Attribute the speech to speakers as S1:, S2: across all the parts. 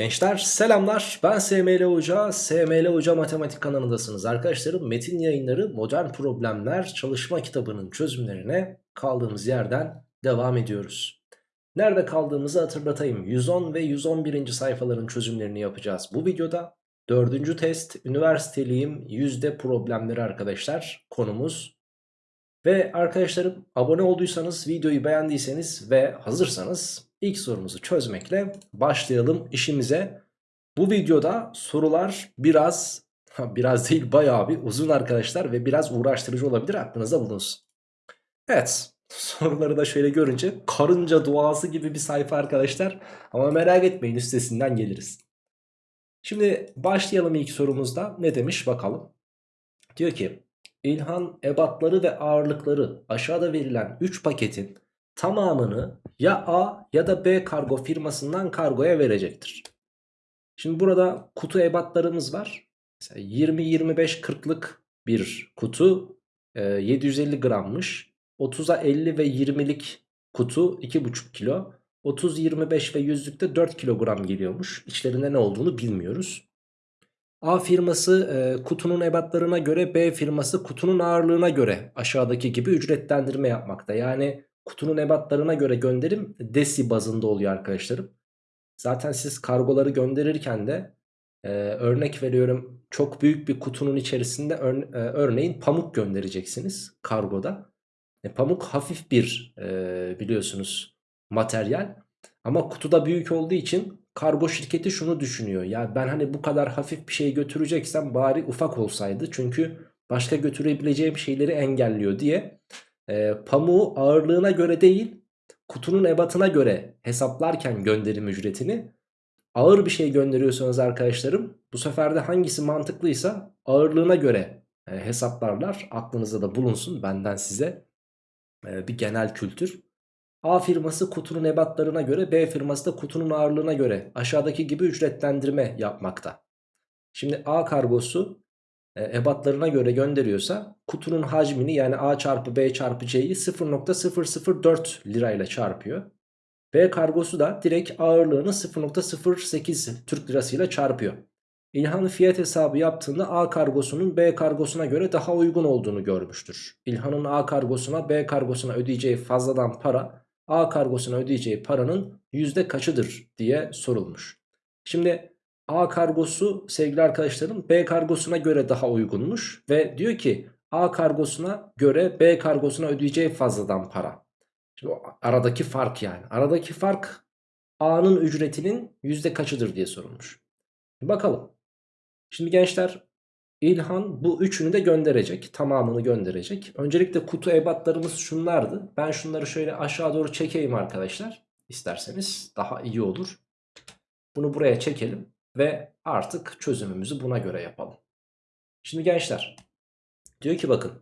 S1: Gençler selamlar ben SML Hoca, SML Hoca Matematik kanalındasınız. Arkadaşlarım metin yayınları modern problemler çalışma kitabının çözümlerine kaldığımız yerden devam ediyoruz. Nerede kaldığımızı hatırlatayım. 110 ve 111. sayfaların çözümlerini yapacağız. Bu videoda dördüncü test üniversiteliyim yüzde problemleri arkadaşlar konumuz. Ve arkadaşlarım abone olduysanız videoyu beğendiyseniz ve hazırsanız ilk sorumuzu çözmekle başlayalım işimize. Bu videoda sorular biraz biraz değil bayağı bir uzun arkadaşlar ve biraz uğraştırıcı olabilir aklınızda bulunsun. Evet soruları da şöyle görünce karınca duası gibi bir sayfa arkadaşlar ama merak etmeyin üstesinden geliriz. Şimdi başlayalım ilk sorumuzda ne demiş bakalım. Diyor ki İlhan ebatları ve ağırlıkları aşağıda verilen 3 paketin tamamını ya A ya da B kargo firmasından kargoya verecektir. Şimdi burada kutu ebatlarımız var. 20-25-40'lık bir kutu 750 e, grammış. 30'a 50 ve 20'lik kutu 2,5 kilo. 30, 25 ve 100'lükte 4 kilogram geliyormuş. İçlerinde ne olduğunu bilmiyoruz. A firması e, kutunun ebatlarına göre B firması kutunun ağırlığına göre aşağıdaki gibi ücretlendirme yapmakta. Yani kutunun ebatlarına göre gönderim desi bazında oluyor arkadaşlarım. Zaten siz kargoları gönderirken de e, örnek veriyorum çok büyük bir kutunun içerisinde ör, e, örneğin pamuk göndereceksiniz kargoda. E, pamuk hafif bir e, biliyorsunuz materyal ama kutuda büyük olduğu için kargo şirketi şunu düşünüyor. Ya ben hani bu kadar hafif bir şey götüreceksem bari ufak olsaydı. Çünkü başka götürebileceğim şeyleri engelliyor diye e, pamuğu ağırlığına göre değil kutunun ebatına göre hesaplarken gönderim ücretini ağır bir şey gönderiyorsanız arkadaşlarım bu sefer de hangisi mantıklıysa ağırlığına göre e, hesaplarlar. Aklınızda da bulunsun benden size e, bir genel kültür. A firması kutunun ebatlarına göre B firması da kutunun ağırlığına göre aşağıdaki gibi ücretlendirme yapmakta. Şimdi A kargosu ebatlarına göre gönderiyorsa kutunun hacmini yani A çarpı B çarpı C'yi 0.004 lirayla çarpıyor. B kargosu da direkt ağırlığını 0.08 Türk lirasıyla çarpıyor. İlhan fiyat hesabı yaptığında A kargosunun B kargosuna göre daha uygun olduğunu görmüştür. İlhan'ın A kargosuna B kargosuna ödeyeceği fazladan para A kargosuna ödeyeceği paranın yüzde kaçıdır diye sorulmuş. Şimdi A kargosu sevgili arkadaşlarım B kargosuna göre daha uygunmuş ve diyor ki A kargosuna göre B kargosuna ödeyeceği fazladan para. Şimdi aradaki fark yani. Aradaki fark A'nın ücretinin yüzde kaçıdır diye sorulmuş. Bakalım. Şimdi gençler İlhan bu üçünü de gönderecek. Tamamını gönderecek. Öncelikle kutu ebatlarımız şunlardı. Ben şunları şöyle aşağı doğru çekeyim arkadaşlar. İsterseniz daha iyi olur. Bunu buraya çekelim. Ve artık çözümümüzü buna göre yapalım. Şimdi gençler. Diyor ki bakın.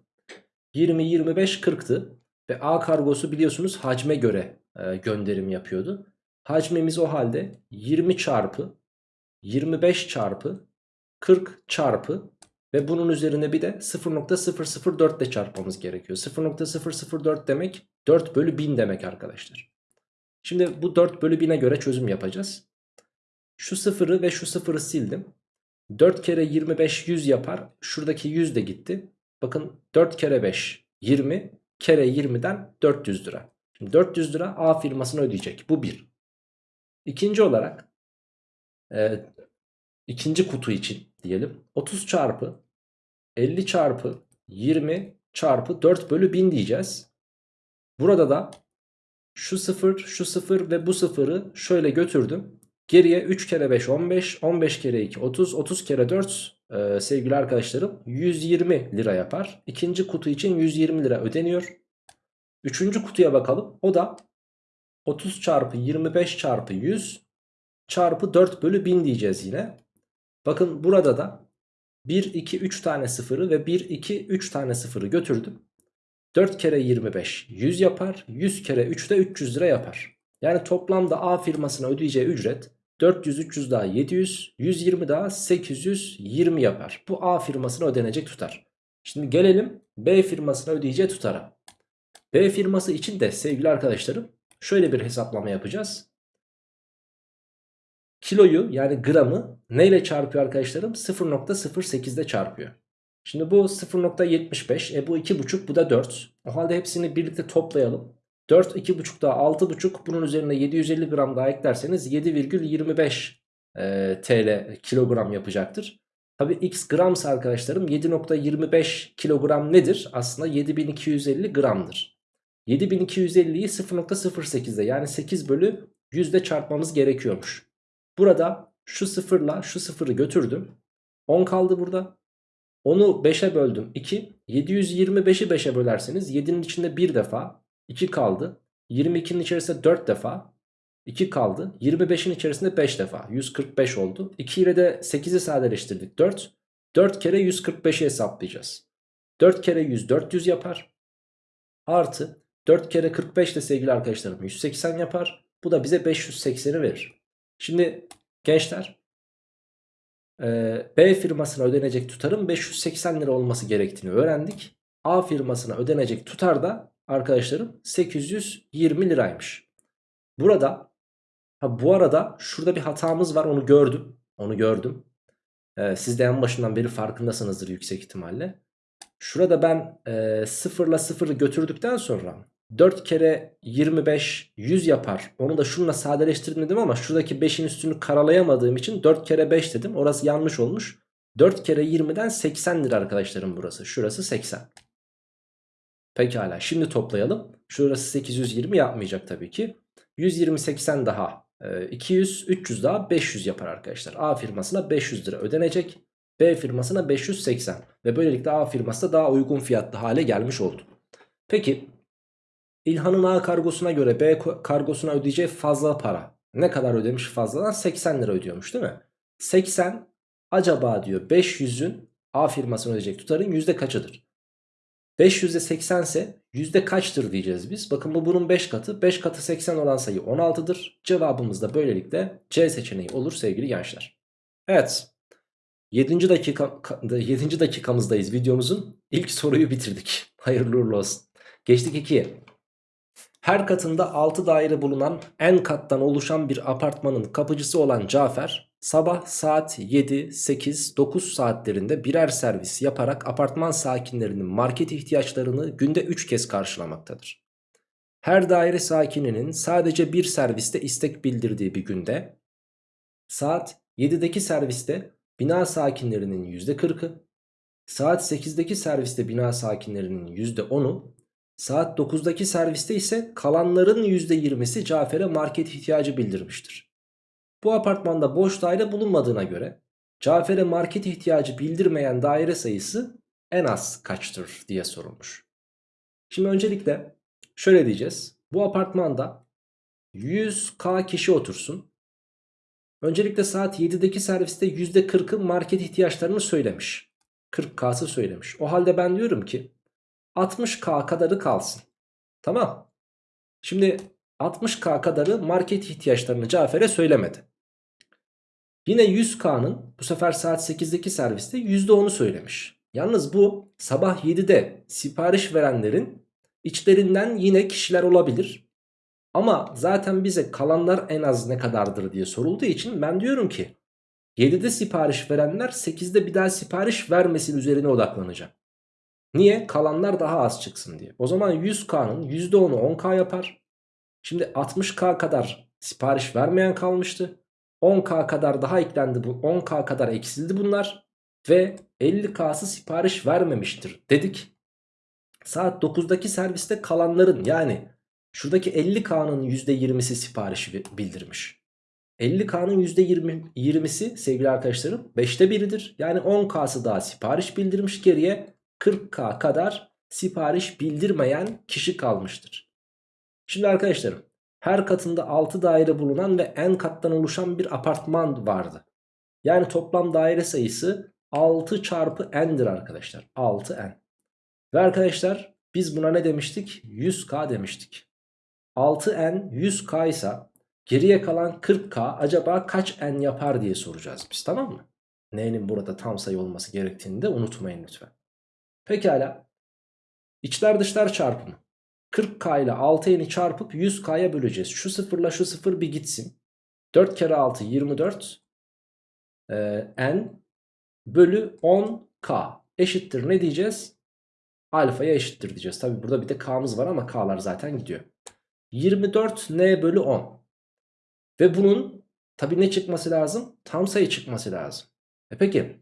S1: 20, 25, 40'tı. Ve A kargosu biliyorsunuz hacme göre e, gönderim yapıyordu. Hacmimiz o halde 20 çarpı 25 çarpı 40 çarpı ve bunun üzerine bir de 0.004 ile çarpmamız gerekiyor. 0.004 demek 4 bölü 1000 demek arkadaşlar. Şimdi bu 4 bölü 1000'e göre çözüm yapacağız. Şu sıfırı ve şu sıfırı sildim. 4 kere 25 100 yapar. Şuradaki 100 de gitti. Bakın 4 kere 5 20 kere 20'den 400 lira. Şimdi 400 lira A firmasına ödeyecek. Bu bir. İkinci olarak e, ikinci kutu için diyelim. 30 çarpı 50 çarpı 20 çarpı 4 bölü 1000 diyeceğiz. Burada da şu 0 şu 0 ve bu 0'ı şöyle götürdüm. Geriye 3 kere 5 15 15 kere 2 30 30 kere 4 e, sevgili arkadaşlarım 120 lira yapar. İkinci kutu için 120 lira ödeniyor. Üçüncü kutuya bakalım. O da 30 çarpı 25 çarpı 100 çarpı 4 bölü 1000 diyeceğiz yine. Bakın burada da 1, 2, 3 tane sıfırı ve 1, 2, 3 tane sıfırı götürdüm. 4 kere 25 100 yapar. 100 kere 3 de 300 lira yapar. Yani toplamda A firmasına ödeyeceği ücret 400, 300 daha 700, 120 daha 820 yapar. Bu A firmasına ödenecek tutar. Şimdi gelelim B firmasına ödeyeceği tutara. B firması için de sevgili arkadaşlarım şöyle bir hesaplama yapacağız. kiloyu yani gramı neyle çarpıyor arkadaşlarım? 0.08 ile çarpıyor. Şimdi bu 0.75 e bu 2.5 bu da 4. O halde hepsini birlikte toplayalım. 4 2.5 daha 6.5 bunun üzerine 750 gram daha eklerseniz 7,25 e, TL kilogram yapacaktır. Tabi x gramsa arkadaşlarım 7.25 kilogram nedir? Aslında 7250 gramdır. 7250'yi 0.08'de yani 8 bölü 100'de çarpmamız gerekiyormuş. Burada şu sıfırla şu sıfırı götürdüm. 10 kaldı burada. Onu 5'e böldüm 2. 725'i 5'e bölerseniz 7'nin içinde 1 defa 2 kaldı. 22'nin içerisinde 4 defa 2 kaldı. 25'in içerisinde 5 defa 145 oldu. 2 ile de 8'i sadeleştirdik 4. 4 kere 145'i hesaplayacağız. 4 kere 100 400 yapar. Artı 4 kere 45 de sevgili arkadaşlarım 180 yapar. Bu da bize 580'i verir. Şimdi gençler B firmasına ödenecek tutarın 580 lira olması gerektiğini öğrendik. A firmasına ödenecek tutar da arkadaşlarım 820 liraymış. Burada ha bu arada şurada bir hatamız var onu gördüm. Onu gördüm. Ee, siz de en başından beri farkındasınızdır yüksek ihtimalle. Şurada ben e, 0 ile 0'ı götürdükten sonra 4 kere 25 100 yapar. Onu da şununla sadeleştirdim ama şuradaki 5'in üstünü karalayamadığım için 4 kere 5 dedim. Orası yanlış olmuş. 4 kere 20'den 80 lira arkadaşlarım burası. Şurası 80. Pekala şimdi toplayalım. Şurası 820 yapmayacak tabii ki. 120 80 daha 200 300 daha 500 yapar arkadaşlar. A firmasına 500 lira ödenecek. B firmasına 580 ve böylelikle A firması da daha uygun fiyatlı hale gelmiş oldu. Peki İlhan'ın A kargosuna göre B kargosuna ödeyeceği fazla para. Ne kadar ödemiş fazladan? 80 lira ödüyormuş değil mi? 80 acaba diyor 500'ün A firmasına ödeyecek tutarın yüzde kaçıdır? 500'de 80 ise yüzde kaçtır diyeceğiz biz. Bakın bu bunun 5 katı. 5 katı 80 olan sayı 16'dır. Cevabımız da böylelikle C seçeneği olur sevgili gençler. Evet. 7. dakika 7. dakikamızdayız videomuzun. ilk soruyu bitirdik. Hayırlı uğurlu olsun. Geçtik 2'ye. Her katında 6 daire bulunan en kattan oluşan bir apartmanın kapıcısı olan Cafer sabah saat 7, 8, 9 saatlerinde birer servis yaparak apartman sakinlerinin market ihtiyaçlarını günde 3 kez karşılamaktadır. Her daire sakininin sadece bir serviste istek bildirdiği bir günde saat 7'deki serviste bina sakinlerinin %40'ı, saat 8'deki serviste bina sakinlerinin %10'u Saat 9'daki serviste ise kalanların %20'si Cafer'e market ihtiyacı bildirmiştir. Bu apartmanda boş daire bulunmadığına göre Cafer'e market ihtiyacı bildirmeyen daire sayısı en az kaçtır diye sorulmuş. Şimdi öncelikle şöyle diyeceğiz. Bu apartmanda 100k kişi otursun. Öncelikle saat 7'deki serviste %40'ı market ihtiyaçlarını söylemiş. 40k'sı söylemiş. O halde ben diyorum ki 60k kadarı kalsın. Tamam. Şimdi 60k kadarı market ihtiyaçlarını Cafer'e söylemedi. Yine 100k'nın bu sefer saat 8'deki serviste %10'u söylemiş. Yalnız bu sabah 7'de sipariş verenlerin içlerinden yine kişiler olabilir. Ama zaten bize kalanlar en az ne kadardır diye sorulduğu için ben diyorum ki 7'de sipariş verenler 8'de bir daha sipariş vermesin üzerine odaklanacağım. Niye? Kalanlar daha az çıksın diye. O zaman 100K'nın %10'u 10K yapar. Şimdi 60K kadar sipariş vermeyen kalmıştı. 10K kadar daha eklendi bu. 10K kadar eksildi bunlar. Ve 50K'sı sipariş vermemiştir dedik. Saat 9'daki serviste kalanların yani şuradaki 50K'nın %20'si sipariş bildirmiş. 50K'nın %20'si sevgili arkadaşlarım 5'te 1'idir. Yani 10K'sı daha sipariş bildirmiş geriye 40K kadar sipariş bildirmeyen kişi kalmıştır. Şimdi arkadaşlarım her katında 6 daire bulunan ve en kattan oluşan bir apartman vardı. Yani toplam daire sayısı 6 çarpı n'dir arkadaşlar. 6n. Ve arkadaşlar biz buna ne demiştik? 100k demiştik. 6n 100k ise geriye kalan 40k acaba kaç n yapar diye soracağız biz tamam mı? N'nin burada tam sayı olması gerektiğini de unutmayın lütfen. Pekala. İçler dışlar çarpımı. 40k ile 6n'yi çarpıp 100k'ya böleceğiz. Şu sıfırla şu sıfır bir gitsin. 4 kere 6 24 e, n bölü 10k eşittir ne diyeceğiz? Alfaya eşittir diyeceğiz. Tabi burada bir de k'mız var ama k'lar zaten gidiyor. 24 n bölü 10. Ve bunun tabi ne çıkması lazım? Tam sayı çıkması lazım. E peki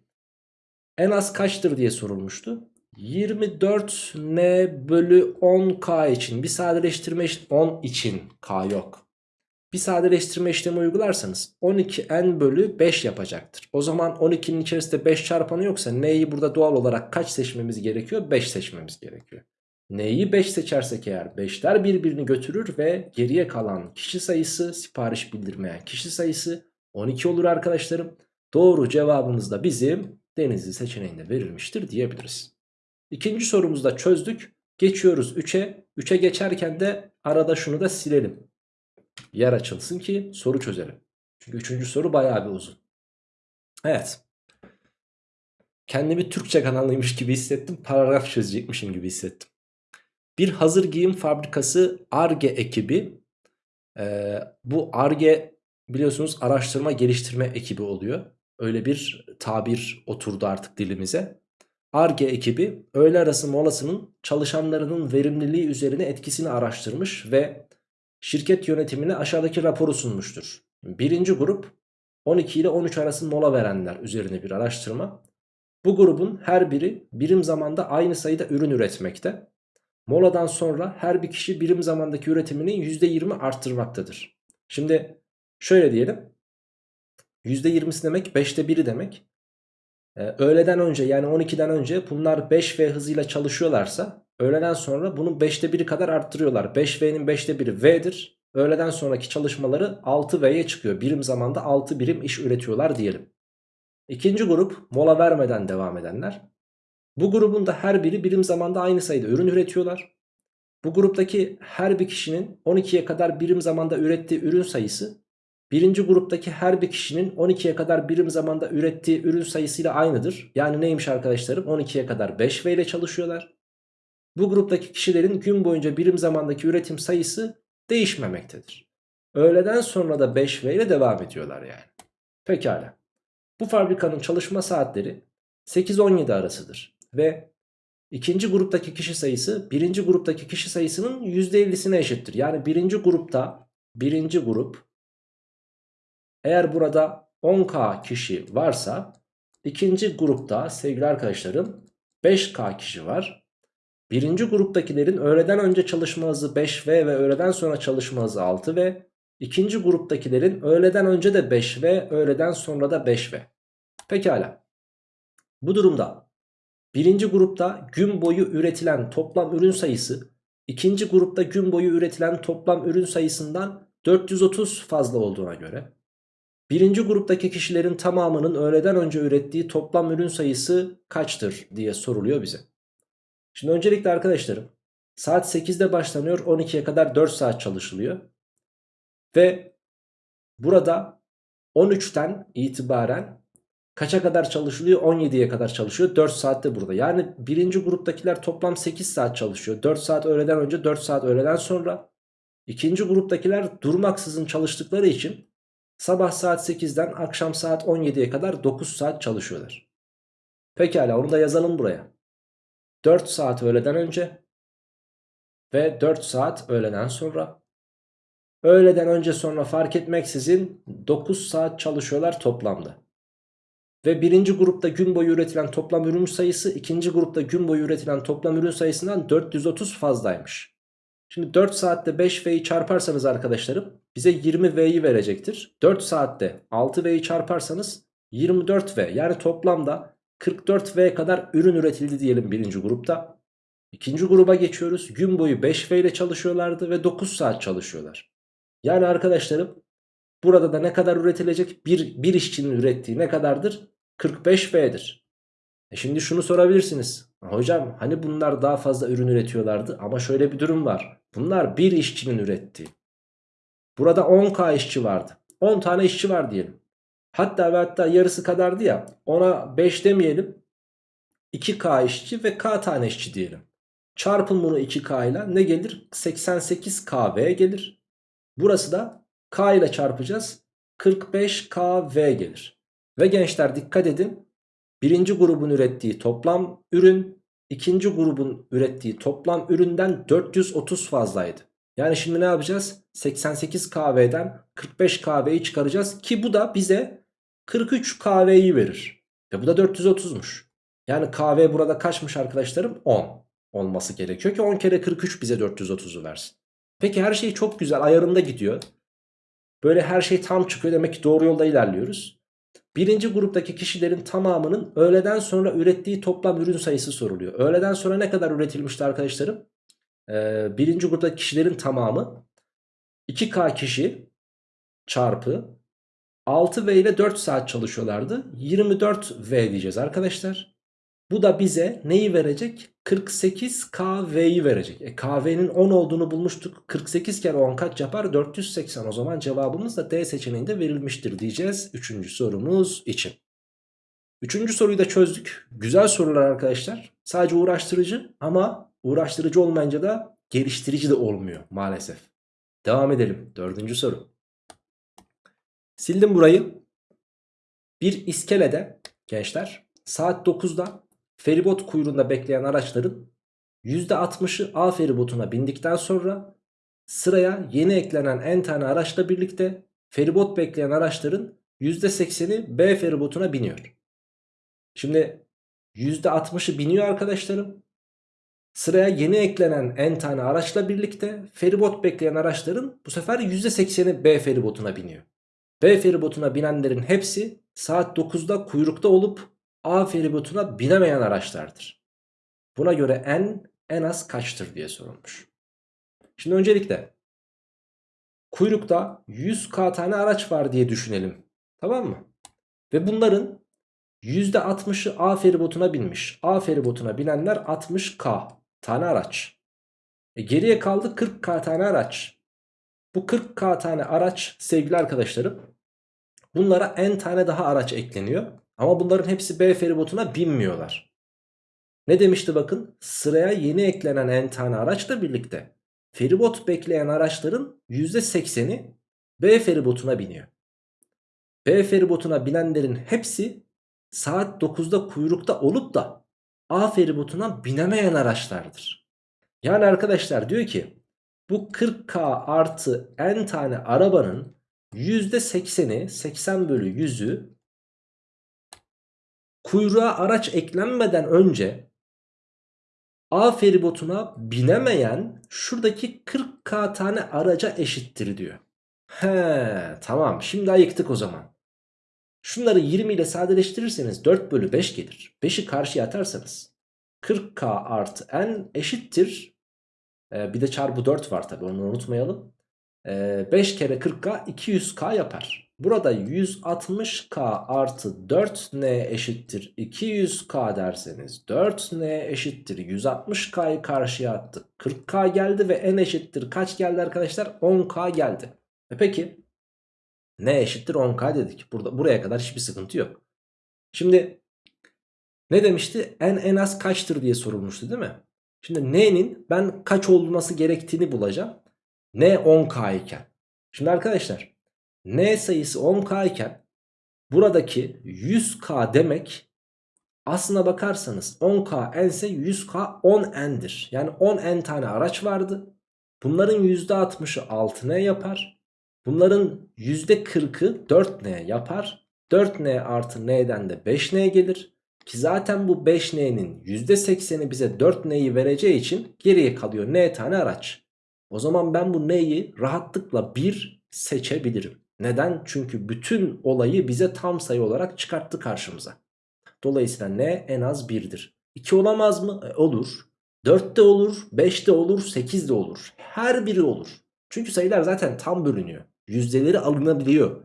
S1: en az kaçtır diye sorulmuştu. 24 n bölü 10k için bir sadeleştirme işlemi 10 için k yok. Bir sadeleştirme işlemi uygularsanız 12n bölü 5 yapacaktır. O zaman 12'nin içerisinde 5 çarpanı yoksa n'yi burada doğal olarak kaç seçmemiz gerekiyor? 5 seçmemiz gerekiyor. N'yi 5 seçersek eğer 5'ler birbirini götürür ve geriye kalan kişi sayısı sipariş bildirmeyen kişi sayısı 12 olur arkadaşlarım. Doğru cevabımız da bizim Denizli seçeneğinde verilmiştir diyebiliriz. İkinci sorumuzda çözdük. Geçiyoruz 3'e. 3'e geçerken de arada şunu da silelim. Yer açılsın ki soru çözelim. Çünkü üçüncü soru bayağı bir uzun. Evet. Kendimi Türkçe kanalıymış gibi hissettim. Paragraf çözecekmişim gibi hissettim. Bir hazır giyim fabrikası ARGE ekibi. E, bu ARGE biliyorsunuz araştırma geliştirme ekibi oluyor. Öyle bir tabir oturdu artık dilimize. ARGE ekibi öğle arası molasının çalışanlarının verimliliği üzerine etkisini araştırmış ve şirket yönetimine aşağıdaki raporu sunmuştur. Birinci grup 12 ile 13 arası mola verenler üzerine bir araştırma. Bu grubun her biri birim zamanda aynı sayıda ürün üretmekte. Moladan sonra her bir kişi birim zamandaki üretimini %20 arttırmaktadır. Şimdi şöyle diyelim. %20'si demek 5'te 1'i demek. Ee, öğleden önce yani 12'den önce bunlar 5V hızıyla çalışıyorlarsa öğleden sonra bunun 5'te 1'i kadar arttırıyorlar. 5V'nin 5'te 1'i V'dir. Öğleden sonraki çalışmaları 6V'ye çıkıyor. Birim zamanda 6 birim iş üretiyorlar diyelim. İkinci grup mola vermeden devam edenler. Bu grubun da her biri birim zamanda aynı sayıda ürün üretiyorlar. Bu gruptaki her bir kişinin 12'ye kadar birim zamanda ürettiği ürün sayısı birinci gruptaki her bir kişinin 12'ye kadar birim zamanda ürettiği ürün sayısıyla aynıdır. Yani neymiş arkadaşlarım 12'ye kadar 5V ile çalışıyorlar. Bu gruptaki kişilerin gün boyunca birim zamandaki üretim sayısı değişmemektedir. Öğleden sonra da 5V ile devam ediyorlar yani. Pekala. Bu fabrikanın çalışma saatleri 8-17 arasıdır. Ve ikinci gruptaki kişi sayısı birinci gruptaki kişi sayısının %50'sine eşittir. Yani birinci grupta birinci grup eğer burada 10k kişi varsa ikinci grupta sevgili arkadaşlarım 5k kişi var. Birinci gruptakilerin öğleden önce çalışma hızı 5v ve öğleden sonra çalışma hızı 6 ve ikinci gruptakilerin öğleden önce de 5v, öğleden sonra da 5v. Pekala. Bu durumda birinci grupta gün boyu üretilen toplam ürün sayısı ikinci grupta gün boyu üretilen toplam ürün sayısından 430 fazla olduğuna göre birinci gruptaki kişilerin tamamının öğleden önce ürettiği toplam ürün sayısı kaçtır diye soruluyor bize. Şimdi öncelikle arkadaşlarım saat 8'de başlanıyor 12'ye kadar 4 saat çalışılıyor. Ve burada 13'ten itibaren kaça kadar çalışılıyor? 17'ye kadar çalışıyor. 4 saatte burada. Yani birinci gruptakiler toplam 8 saat çalışıyor. 4 saat öğleden önce 4 saat öğleden sonra. İkinci gruptakiler durmaksızın çalıştıkları için sabah saat 8'den akşam saat 17'ye kadar 9 saat çalışıyorlar. Pekala onu da yazalım buraya. 4 saat öğleden önce ve 4 saat öğleden sonra. Öğleden önce sonra fark etmeksizin 9 saat çalışıyorlar toplamda. Ve birinci grupta gün boyu üretilen toplam ürün sayısı ikinci grupta gün boyu üretilen toplam ürün sayısından 430 fazlaymış. Şimdi 4 saatte 5V'yi çarparsanız arkadaşlarım bize 20V'yi verecektir. 4 saatte 6V'yi çarparsanız 24V yani toplamda 44V kadar ürün üretildi diyelim birinci grupta. İkinci gruba geçiyoruz. Gün boyu 5V ile çalışıyorlardı ve 9 saat çalışıyorlar. Yani arkadaşlarım burada da ne kadar üretilecek? Bir, bir işçinin ürettiği ne kadardır? 45V'dir. E şimdi şunu sorabilirsiniz. Hocam hani bunlar daha fazla ürün üretiyorlardı ama şöyle bir durum var. Bunlar bir işçinin ürettiği. Burada 10k işçi vardı. 10 tane işçi var diyelim. Hatta ve hatta yarısı kadardı ya ona 5 demeyelim. 2k işçi ve k tane işçi diyelim. Çarpın bunu 2k ile ne gelir? 88kv gelir. Burası da k ile çarpacağız. 45KV gelir. Ve gençler dikkat edin. Birinci grubun ürettiği toplam ürün ikinci grubun ürettiği toplam üründen 430 fazlaydı. Yani şimdi ne yapacağız? 88 kahveden 45 kahveyi çıkaracağız ki bu da bize 43 kahveyi verir. Ve bu da 430'muş. Yani kahve burada kaçmış arkadaşlarım? 10 olması gerekiyor ki 10 kere 43 bize 430'u versin. Peki her şey çok güzel ayarında gidiyor. Böyle her şey tam çıkıyor demek ki doğru yolda ilerliyoruz. Birinci gruptaki kişilerin tamamının öğleden sonra ürettiği toplam ürün sayısı soruluyor. Öğleden sonra ne kadar üretilmişti arkadaşlarım? Birinci gruptaki kişilerin tamamı 2K kişi çarpı 6V ile 4 saat çalışıyorlardı. 24V diyeceğiz arkadaşlar. Bu da bize neyi verecek? 48 KV'yi verecek. E, KV'nin 10 olduğunu bulmuştuk. 48 kere 10 kaç yapar? 480 o zaman cevabımız da D seçeneğinde verilmiştir diyeceğiz. Üçüncü sorumuz için. Üçüncü soruyu da çözdük. Güzel sorular arkadaşlar. Sadece uğraştırıcı ama uğraştırıcı olmayınca da geliştirici de olmuyor maalesef. Devam edelim. Dördüncü soru. Sildim burayı. Bir iskelede gençler saat 9'da feribot kuyruğunda bekleyen araçların %60'ı A feribotuna bindikten sonra sıraya yeni eklenen en tane araçla birlikte feribot bekleyen araçların %80'i B feribotuna biniyor. Şimdi %60'ı biniyor arkadaşlarım. Sıraya yeni eklenen en tane araçla birlikte feribot bekleyen araçların bu sefer %80'i B feribotuna biniyor. B feribotuna binenlerin hepsi saat 9'da kuyrukta olup A feribotuna binemeyen araçlardır. Buna göre n en az kaçtır diye sorulmuş. Şimdi öncelikle kuyrukta 100k tane araç var diye düşünelim. Tamam mı? Ve bunların %60'ı A feribotuna binmiş. A feribotuna binenler 60k tane araç. E geriye kaldı 40k tane araç. Bu 40k tane araç sevgili arkadaşlarım bunlara n tane daha araç ekleniyor. Ama bunların hepsi B feribotuna binmiyorlar. Ne demişti bakın sıraya yeni eklenen n tane araçla birlikte feribot bekleyen araçların %80'i B feribotuna biniyor. B feribotuna binenlerin hepsi saat 9'da kuyrukta olup da A feribotuna binemeyen araçlardır. Yani arkadaşlar diyor ki bu 40K artı n tane arabanın %80'i 80 bölü 100'ü kuyruğa araç eklenmeden önce A feribotuna binemeyen şuradaki 40k tane araca eşittir diyor. He tamam şimdi ayıktık o zaman. Şunları 20 ile sadeleştirirseniz 4 bölü 5 gelir. 5'i karşıya atarsanız 40k artı n eşittir. Ee, bir de çarpı 4 var tabi onu unutmayalım. Ee, 5 kere 40k 200k yapar. Burada 160k artı 4n eşittir 200k derseniz 4n eşittir 160k'yı karşıya attık. 40k geldi ve n eşittir kaç geldi arkadaşlar? 10k geldi. E peki n eşittir 10k dedik. Burada, buraya kadar hiçbir sıkıntı yok. Şimdi ne demişti? n en az kaçtır diye sorulmuştu değil mi? Şimdi n'nin ben kaç olması gerektiğini bulacağım. n 10k iken. Şimdi arkadaşlar n sayısı 10k iken buradaki 100k demek aslına bakarsanız 10k n ise 100k 10n'dir. Yani 10n tane araç vardı. Bunların %60'ı 6n yapar. Bunların %40'ı 4n yapar. 4n artı n'den de 5n gelir. Ki zaten bu 5n'nin %80'i bize 4n'yi vereceği için geriye kalıyor n tane araç. O zaman ben bu n'yi rahatlıkla 1 seçebilirim. Neden? Çünkü bütün olayı bize tam sayı olarak çıkarttı karşımıza. Dolayısıyla n en az 1'dir. 2 olamaz mı? E, olur. 4 de olur, 5 de olur, 8 de olur. Her biri olur. Çünkü sayılar zaten tam bölünüyor. Yüzdeleri alınabiliyor.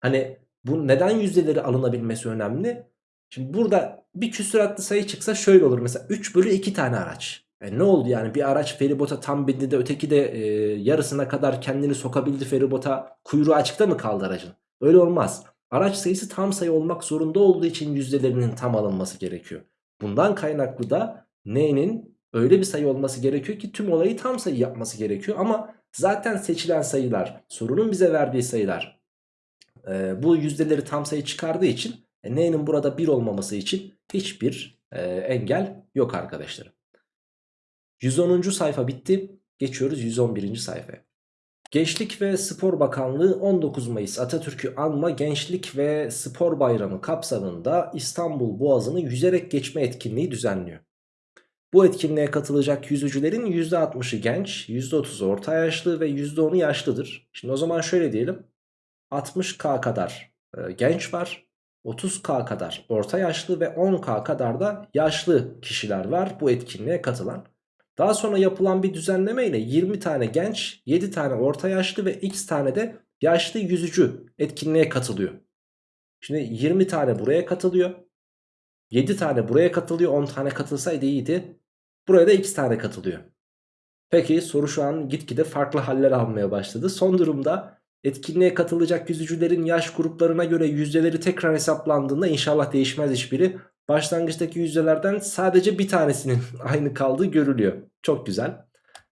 S1: Hani bu neden yüzdeleri alınabilmesi önemli? Şimdi burada bir küsuratlı sayı çıksa şöyle olur. Mesela 3 bölü 2 tane araç. E ne oldu yani bir araç feribota tam bindi de öteki de e, yarısına kadar kendini sokabildi feribota kuyruğu açıkta mı kaldı aracın? Öyle olmaz. Araç sayısı tam sayı olmak zorunda olduğu için yüzdelerinin tam alınması gerekiyor. Bundan kaynaklı da n'nin öyle bir sayı olması gerekiyor ki tüm olayı tam sayı yapması gerekiyor. Ama zaten seçilen sayılar sorunun bize verdiği sayılar e, bu yüzdeleri tam sayı çıkardığı için e, n'nin burada 1 olmaması için hiçbir e, engel yok arkadaşlarım. 110. sayfa bitti. Geçiyoruz 111. sayfaya. Gençlik ve Spor Bakanlığı 19 Mayıs Atatürk'ü anma Gençlik ve Spor Bayramı kapsamında İstanbul Boğazı'nı yüzerek geçme etkinliği düzenliyor. Bu etkinliğe katılacak yüzücülerin %60'ı genç, %30'u orta yaşlı ve %10'u yaşlıdır. Şimdi o zaman şöyle diyelim. 60K kadar e, genç var, 30K kadar orta yaşlı ve 10K kadar da yaşlı kişiler var bu etkinliğe katılan. Daha sonra yapılan bir düzenleme ile 20 tane genç, 7 tane orta yaşlı ve x tane de yaşlı yüzücü etkinliğe katılıyor. Şimdi 20 tane buraya katılıyor. 7 tane buraya katılıyor. 10 tane katılsaydı iyiydi. Buraya da x tane katılıyor. Peki soru şu an gitgide farklı haller almaya başladı. Son durumda etkinliğe katılacak yüzücülerin yaş gruplarına göre yüzdeleri tekrar hesaplandığında inşallah değişmez hiçbiri. Başlangıçtaki yüzdelerden sadece bir tanesinin aynı kaldığı görülüyor. Çok güzel.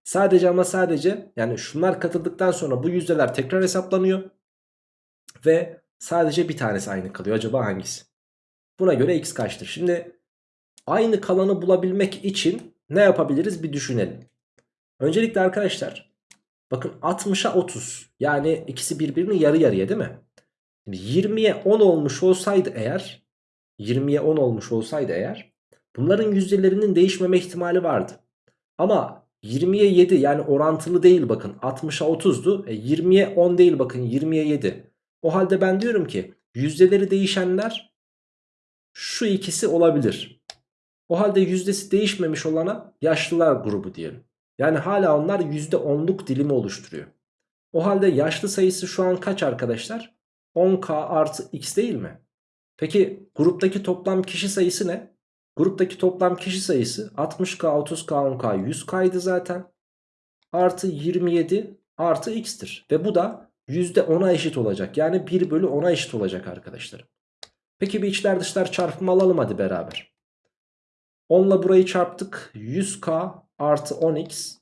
S1: Sadece ama sadece yani şunlar katıldıktan sonra bu yüzdeler tekrar hesaplanıyor. Ve sadece bir tanesi aynı kalıyor. Acaba hangisi? Buna göre x kaçtır? Şimdi aynı kalanı bulabilmek için ne yapabiliriz bir düşünelim. Öncelikle arkadaşlar bakın 60'a 30 yani ikisi birbirini yarı yarıya değil mi? Şimdi 20'ye 10 olmuş olsaydı eğer 20'ye 10 olmuş olsaydı eğer bunların yüzdelerinin değişmeme ihtimali vardı. Ama 20'ye 7 yani orantılı değil bakın 60'a 30'du. E 20'ye 10 değil bakın 20'ye 7. O halde ben diyorum ki yüzdeleri değişenler şu ikisi olabilir. O halde yüzdesi değişmemiş olana yaşlılar grubu diyelim. Yani hala onlar %10'luk dilimi oluşturuyor. O halde yaşlı sayısı şu an kaç arkadaşlar? 10k artı x değil mi? Peki gruptaki toplam kişi sayısı ne? Gruptaki toplam kişi sayısı 60k, 30k, 10k, 100k'ydı zaten. Artı 27 artı x'tir. Ve bu da %10'a eşit olacak. Yani 1 bölü 10'a eşit olacak arkadaşlar. Peki bir içler dışlar çarpımı alalım hadi beraber. 10 ile burayı çarptık. 100k artı 10x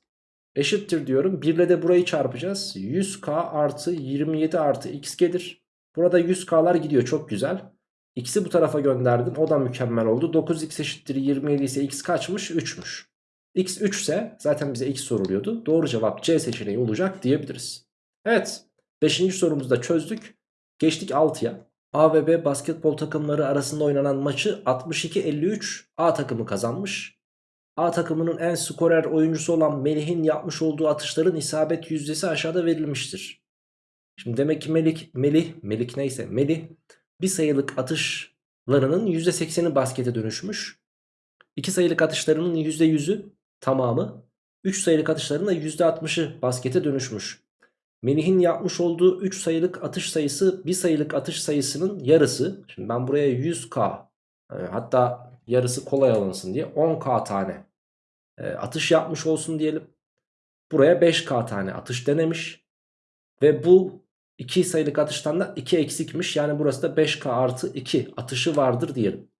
S1: eşittir diyorum. 1 ile de burayı çarpacağız. 100k artı 27 artı x gelir. Burada 100k'lar gidiyor çok güzel. X'i bu tarafa gönderdim. O da mükemmel oldu. 9x eşittir 27 ise x kaçmış? 3'müş. x 3 ise zaten bize x soruluyordu. Doğru cevap C seçeneği olacak diyebiliriz. Evet. 5. sorumuzu da çözdük. Geçtik 6'ya. A ve B basketbol takımları arasında oynanan maçı 62-53 A takımı kazanmış. A takımının en skorer oyuncusu olan Melih'in yapmış olduğu atışların isabet yüzdesi aşağıda verilmiştir. Şimdi demek ki Melih, Melih, Melih neyse Melih bir sayılık atışlarının %80'i baskete dönüşmüş. 2 sayılık atışlarının %100'ü tamamı. 3 sayılık atışlarının da %60'ı baskete dönüşmüş. Melih'in yapmış olduğu 3 sayılık atış sayısı 1 sayılık atış sayısının yarısı. Şimdi ben buraya 100k e, hatta yarısı kolay alınsın diye 10k tane e, atış yapmış olsun diyelim. Buraya 5k tane atış denemiş. Ve bu 2 sayılık atıştan da 2 eksikmiş. Yani burası da 5k artı 2 atışı vardır diyelim.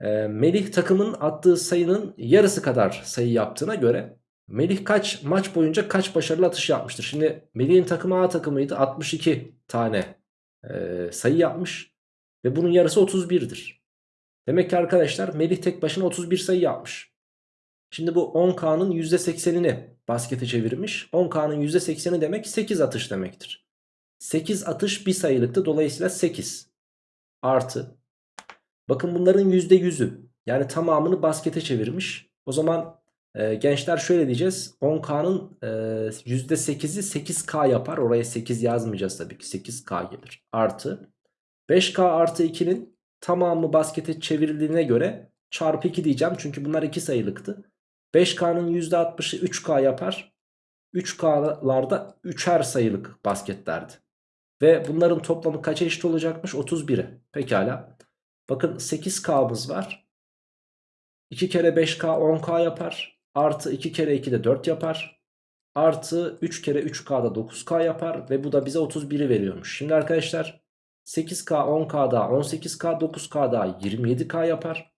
S1: E, Melih takımın attığı sayının yarısı kadar sayı yaptığına göre Melih kaç maç boyunca kaç başarılı atış yapmıştır? Şimdi Melih'in takımı A takımıydı. 62 tane e, sayı yapmış. Ve bunun yarısı 31'dir. Demek ki arkadaşlar Melih tek başına 31 sayı yapmış. Şimdi bu 10K'nın %80'ini baskete çevirmiş. 10K'nın %80'i demek 8 atış demektir. 8 atış bir sayılıktı. Dolayısıyla 8 artı. Bakın bunların %100'ü yani tamamını baskete çevirmiş. O zaman e, gençler şöyle diyeceğiz. 10K'nın e, %8'i 8K yapar. Oraya 8 yazmayacağız tabii ki. 8K gelir. Artı. 5K artı 2'nin tamamı baskete çevrildiğine göre çarpı 2 diyeceğim. Çünkü bunlar 2 sayılıktı. 5K'nın %60'ı 3K yapar. 3K'larda 3'er sayılık basketlerdi. Ve bunların toplamı kaça eşit olacakmış? 31'e. Pekala. Bakın 8K'mız var. 2 kere 5K 10K yapar. Artı 2 kere 2 de 4 yapar. Artı 3 kere 3K da 9K yapar. Ve bu da bize 31'i veriyormuş. Şimdi arkadaşlar 8K 10K daha 18K 9K daha 27K yapar.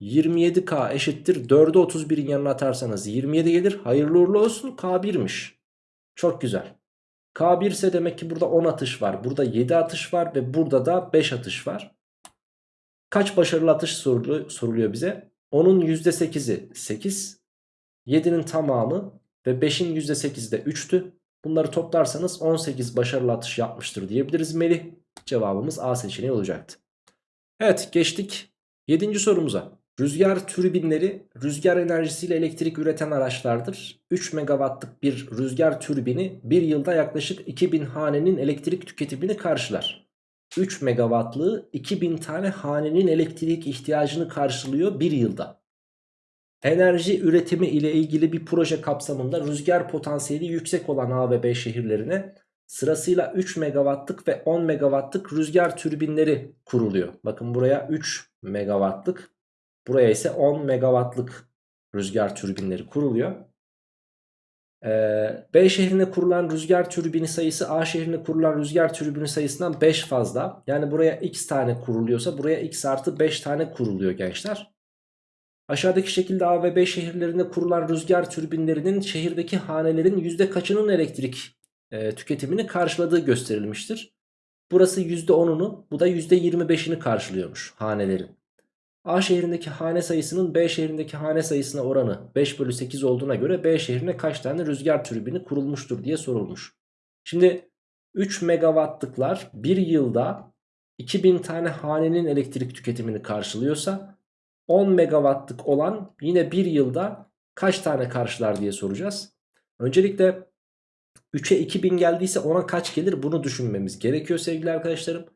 S1: 27K eşittir 4'ü 31'in yanına atarsanız 27 gelir. Hayırlı uğurlu olsun K1'miş. Çok güzel. K1 ise demek ki burada 10 atış var. Burada 7 atış var ve burada da 5 atış var. Kaç başarılı atış soruluyor, bize? 10'un %8'i 8. 7'nin tamamı ve 5'in %8'i de 3'tü. Bunları toplarsanız 18 başarılı atış yapmıştır diyebiliriz Melih. Cevabımız A seçeneği olacaktı. Evet geçtik 7. sorumuza. Rüzgar türbinleri rüzgar enerjisiyle elektrik üreten araçlardır. 3 megawattlık bir rüzgar türbini bir yılda yaklaşık 2000 hanenin elektrik tüketimini karşılar. 3 megawattlığı 2000 tane hanenin elektrik ihtiyacını karşılıyor bir yılda. Enerji üretimi ile ilgili bir proje kapsamında rüzgar potansiyeli yüksek olan A ve B şehirlerine sırasıyla 3 megawattlık ve 10 megawattlık rüzgar türbinleri kuruluyor. Bakın buraya 3 megawattlık buraya ise 10 megawattlık rüzgar türbinleri kuruluyor. Ee, B şehrine kurulan rüzgar türbini sayısı A şehrine kurulan rüzgar türbini sayısından 5 fazla. Yani buraya x tane kuruluyorsa buraya x artı 5 tane kuruluyor gençler. Aşağıdaki şekilde A ve B şehirlerinde kurulan rüzgar türbinlerinin şehirdeki hanelerin yüzde kaçının elektrik e, tüketimini karşıladığı gösterilmiştir. Burası %10'unu bu da %25'ini karşılıyormuş hanelerin. A şehrindeki hane sayısının B şehrindeki hane sayısına oranı 5 bölü 8 olduğuna göre B şehrine kaç tane rüzgar türbini kurulmuştur diye sorulmuş. Şimdi 3 megawattlıklar bir yılda 2000 tane hanenin elektrik tüketimini karşılıyorsa 10 megawattlık olan yine bir yılda kaç tane karşılar diye soracağız. Öncelikle 3'e 2000 geldiyse ona kaç gelir bunu düşünmemiz gerekiyor sevgili arkadaşlarım.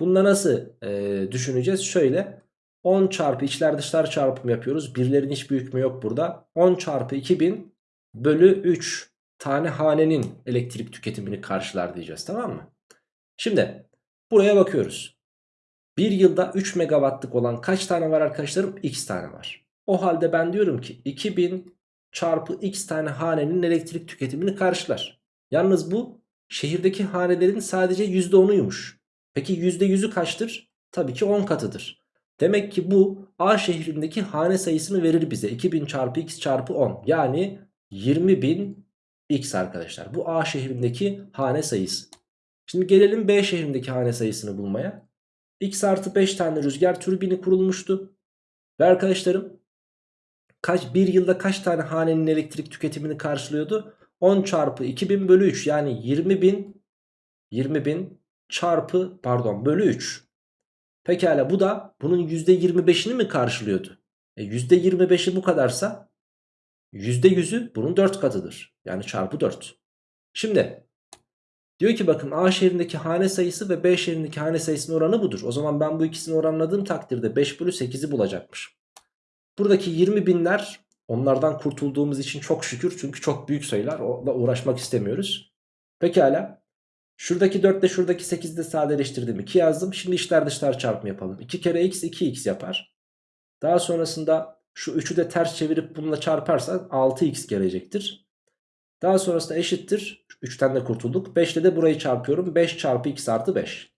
S1: Bunda nasıl e, düşüneceğiz? Şöyle 10 çarpı içler dışlar çarpımı yapıyoruz. Birlerin hiçbir hükmü yok burada. 10 çarpı 2000 bölü 3 tane hanenin elektrik tüketimini karşılar diyeceğiz tamam mı? Şimdi buraya bakıyoruz. Bir yılda 3 megawattlık olan kaç tane var arkadaşlarım? X tane var. O halde ben diyorum ki 2000 çarpı x tane hanenin elektrik tüketimini karşılar. Yalnız bu şehirdeki hanelerin sadece %10'uymuş. Peki %100'ü kaçtır? Tabii ki 10 katıdır. Demek ki bu A şehrindeki hane sayısını verir bize. 2000 çarpı x çarpı 10. Yani 20.000 x arkadaşlar. Bu A şehrindeki hane sayısı. Şimdi gelelim B şehrindeki hane sayısını bulmaya. X artı 5 tane rüzgar türbini kurulmuştu. Ve arkadaşlarım kaç bir yılda kaç tane hanenin elektrik tüketimini karşılıyordu? 10 çarpı 2000 bölü 3 yani 20.000 20.000 çarpı pardon bölü 3. Pekala bu da bunun %25'ini mi karşılıyordu? E %25'i bu kadarsa %100'ü bunun 4 katıdır. Yani çarpı 4. Şimdi diyor ki bakın A şehrindeki hane sayısı ve B şehrindeki hane sayısının oranı budur. O zaman ben bu ikisini oranladığım takdirde 5 bölü 8'i bulacakmış. Buradaki 20 binler onlardan kurtulduğumuz için çok şükür. Çünkü çok büyük sayılar. Onunla uğraşmak istemiyoruz. Pekala. Şuradaki 4 ile şuradaki 8'i de sadeleştirdim. 2 yazdım. Şimdi içler dışlar çarpımı yapalım. 2 kere x 2x yapar. Daha sonrasında şu 3'ü de ters çevirip bununla çarparsak 6x gelecektir. Daha sonrasında eşittir. 3'ten de kurtulduk. 5 ile de burayı çarpıyorum. 5 çarpı x artı 5.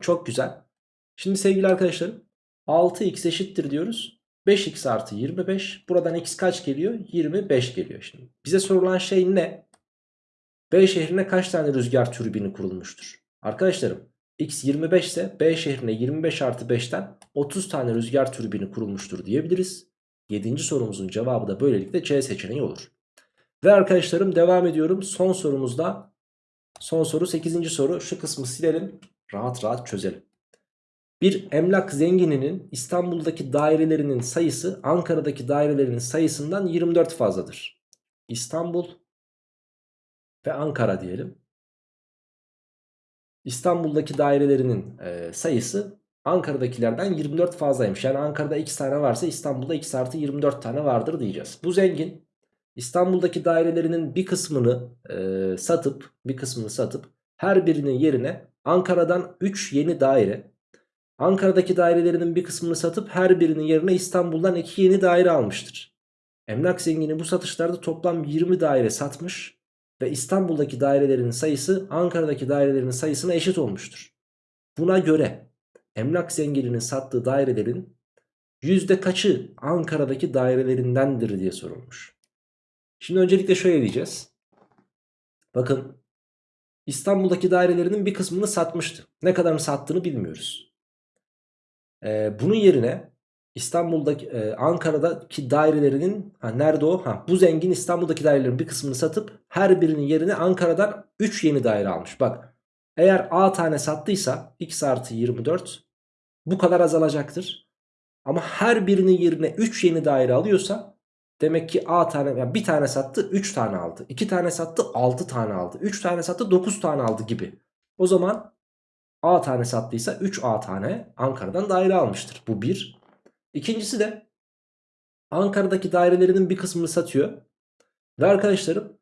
S1: Çok güzel. Şimdi sevgili arkadaşlarım 6x eşittir diyoruz. 5x artı 25. Buradan x kaç geliyor? 25 geliyor şimdi. Bize sorulan şey ne? B şehrine kaç tane rüzgar türbini kurulmuştur? Arkadaşlarım x 25 ise B şehrine 25 artı 5'ten 30 tane rüzgar türbini kurulmuştur diyebiliriz. 7. sorumuzun cevabı da böylelikle C seçeneği olur. Ve arkadaşlarım devam ediyorum. Son sorumuzda son soru 8. soru. Şu kısmı silelim. Rahat rahat çözelim. Bir emlak zengininin İstanbul'daki dairelerinin sayısı Ankara'daki dairelerinin sayısından 24 fazladır. İstanbul ve Ankara diyelim. İstanbul'daki dairelerinin e, sayısı Ankara'dakilerden 24 fazlaymış. Yani Ankara'da x tane varsa İstanbul'da x artı 24 tane vardır diyeceğiz. Bu zengin İstanbul'daki dairelerinin bir kısmını e, satıp bir kısmını satıp her birinin yerine Ankara'dan 3 yeni daire Ankara'daki dairelerinin bir kısmını satıp her birinin yerine İstanbul'dan 2 yeni daire almıştır. Emlak zengini bu satışlarda toplam 20 daire satmış ve İstanbul'daki dairelerin sayısı Ankara'daki dairelerin sayısına eşit olmuştur. Buna göre emlak zengininin sattığı dairelerin yüzde kaçı Ankara'daki dairelerindendir diye sorulmuş. Şimdi öncelikle şöyle diyeceğiz. Bakın İstanbul'daki dairelerinin bir kısmını satmıştı. Ne kadarını sattığını bilmiyoruz. Ee, bunun yerine İstanbul'daki e, Ankara'daki dairelerinin ha, nerede o? Ha, bu zengin İstanbul'daki dairelerin bir kısmını satıp her birinin yerine Ankara'dan 3 yeni daire almış. Bak eğer A tane sattıysa x artı 24 bu kadar azalacaktır. Ama her birinin yerine 3 yeni daire alıyorsa demek ki A tane yani bir tane sattı 3 tane aldı. 2 tane sattı 6 tane aldı. 3 tane sattı 9 tane aldı gibi. O zaman A tane sattıysa 3 A tane Ankara'dan daire almıştır. Bu bir. İkincisi de Ankara'daki dairelerinin bir kısmını satıyor. Ve arkadaşlarım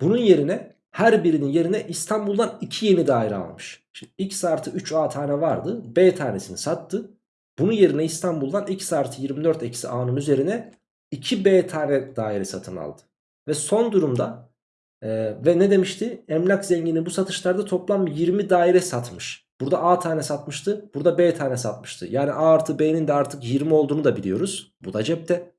S1: bunun yerine her birinin yerine İstanbul'dan 2 yeni daire almış. Şimdi x artı 3a tane vardı. B tanesini sattı. Bunun yerine İstanbul'dan x artı 24 eksi a'nın üzerine 2b tane daire satın aldı. Ve son durumda e, ve ne demişti? Emlak zengini bu satışlarda toplam 20 daire satmış. Burada A tane satmıştı. Burada B tane satmıştı. Yani A artı B'nin de artık 20 olduğunu da biliyoruz. Bu da cepte.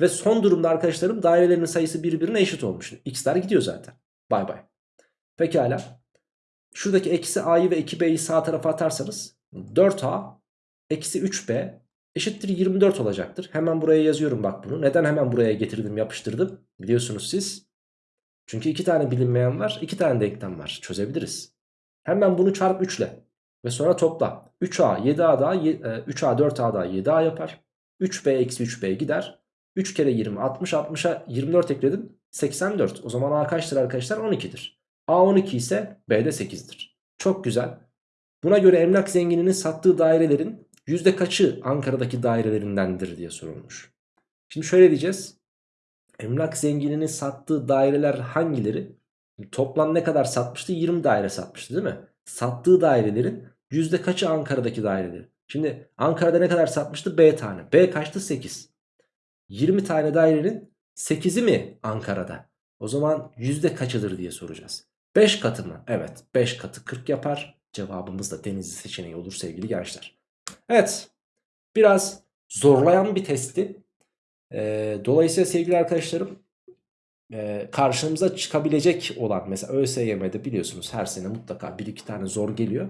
S1: Ve son durumda arkadaşlarım dairelerinin sayısı birbirine eşit olmuş. X'ler gidiyor zaten. Bay bay. Pekala. Şuradaki eksi A'yı ve 2B'yi sağ tarafa atarsanız 4A eksi 3B eşittir 24 olacaktır. Hemen buraya yazıyorum bak bunu. Neden hemen buraya getirdim yapıştırdım? Biliyorsunuz siz. Çünkü iki tane bilinmeyen var. iki tane denklem var. Çözebiliriz. Hemen bunu çarp 3 ile. Ve sonra topla. 3A 7A daha 3A 4A daha 7A yapar. 3B eksi 3B gider. 3 kere 20 60 60'a 24 ekledim. 84. O zaman A kaçtır arkadaşlar? 12'dir. A 12 ise B de 8'dir. Çok güzel. Buna göre emlak zengininin sattığı dairelerin yüzde kaçı Ankara'daki dairelerindendir diye sorulmuş. Şimdi şöyle diyeceğiz. Emlak zengininin sattığı daireler hangileri? Toplam ne kadar satmıştı? 20 daire satmıştı değil mi? Sattığı dairelerin yüzde kaçı Ankara'daki daireleri? Şimdi Ankara'da ne kadar satmıştı? B tane. B kaçtı? 8. 20 tane dairenin 8'i mi Ankara'da? O zaman yüzde kaçıdır diye soracağız. 5 katı mı? Evet 5 katı 40 yapar. Cevabımız da denizli seçeneği olur sevgili gençler. Evet biraz zorlayan bir testti. Ee, dolayısıyla sevgili arkadaşlarım e, karşımıza çıkabilecek olan mesela ÖSYM'de biliyorsunuz her sene mutlaka bir iki tane zor geliyor.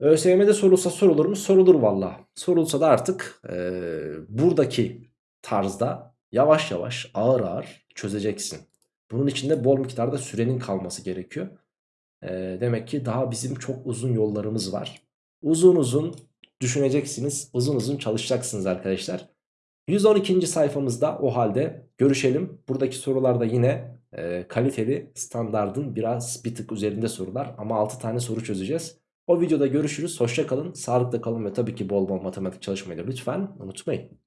S1: ÖSYM'de sorulsa sorulur mu? Sorulur valla. Sorulsa da artık e, buradaki tarzda yavaş yavaş ağır ağır çözeceksin. Bunun için de bol miktarda sürenin kalması gerekiyor. E, demek ki daha bizim çok uzun yollarımız var. Uzun uzun düşüneceksiniz. Uzun uzun çalışacaksınız arkadaşlar. 112. sayfamızda o halde görüşelim. Buradaki sorularda yine e, kaliteli standardın biraz bir tık üzerinde sorular ama 6 tane soru çözeceğiz. O videoda görüşürüz. Hoşça kalın, sağlıkla kalın ve tabii ki bol bol matematik çalışmayı lütfen unutmayın.